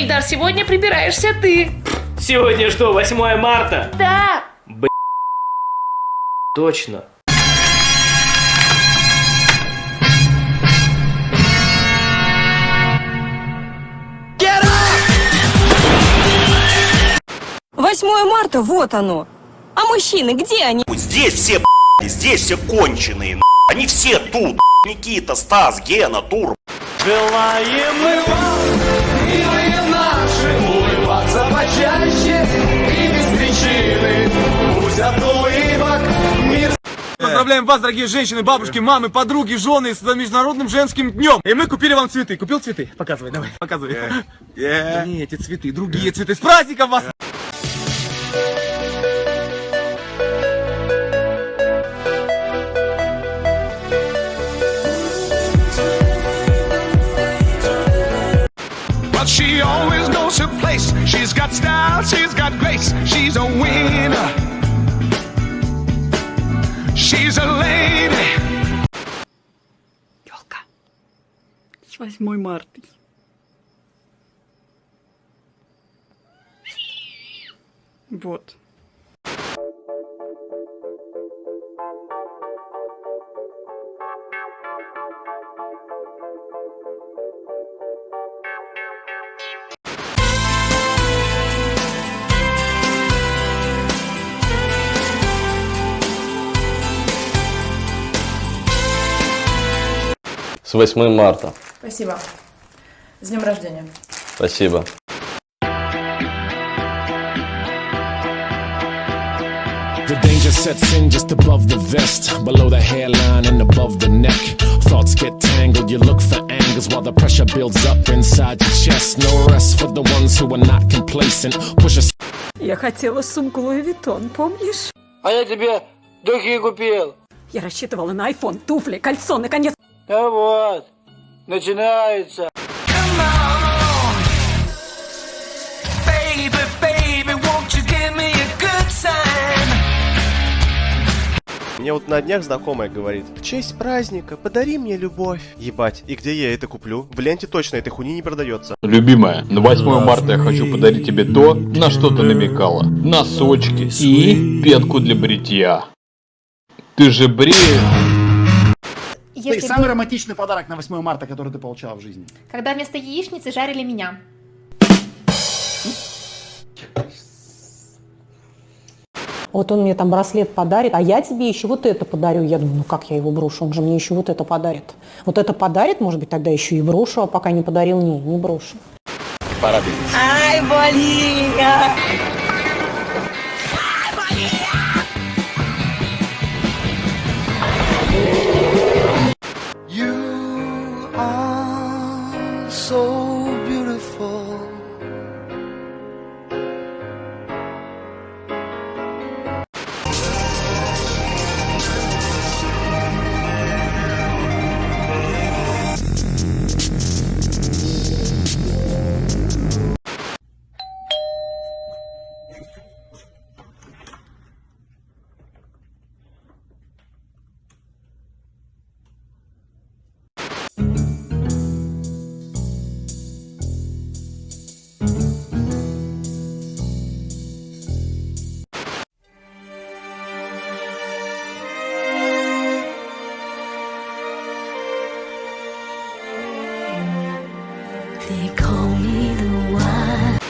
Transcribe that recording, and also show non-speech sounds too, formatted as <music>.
Ильдар, сегодня прибираешься ты. Сегодня что, 8 марта? Да. Точно. Восьмое марта, вот оно. А мужчины, где они? Здесь все б***ь, здесь все конченые, они все тут. Никита, Стас, Гена, Тур. Желаем Поздравляем вас, дорогие женщины, бабушки, мамы, подруги, жены с Международным женским днем. И мы купили вам цветы. Купил цветы? Показывай, давай, показывай. <laughs> Не эти цветы, другие цветы. С праздником вас! But she always knows her place. She's got style, she's got grace. She's a winner. She's a lady. Елка. С 8 марта. Вот. С 8 марта. Спасибо. С днем рождения. Спасибо. The danger sets in just above the vest, below the hairline and above the neck. Thoughts get tangled, you look for angles while the pressure builds up inside your chest. No rest for the ones who are not complacent. Push a Я хотела сумку Луи Виттон, помнишь? А я тебе духи купил. Я рассчитывала на iPhone, туфли, кольцо, наконец. А вот, начинается. Baby, baby? Мне вот на днях знакомая говорит, в честь праздника подари мне любовь. Ебать, и где я это куплю? В ленте точно этой хуйни не продается. Любимая, на 8 марта я хочу подарить тебе то, на что ты намекала. Носочки и пенку для бритья. Ты же бреешь. Ты самый романтичный подарок на 8 марта, который ты получала в жизни. Когда вместо яичницы жарили меня. Вот он мне там браслет подарит, а я тебе еще вот это подарю. Я думаю, ну как я его брошу? Он же мне еще вот это подарит. Вот это подарит, может быть, тогда еще и брошу, а пока не подарил, не, не брошу. Пора Ай, Болиня! They call me the one.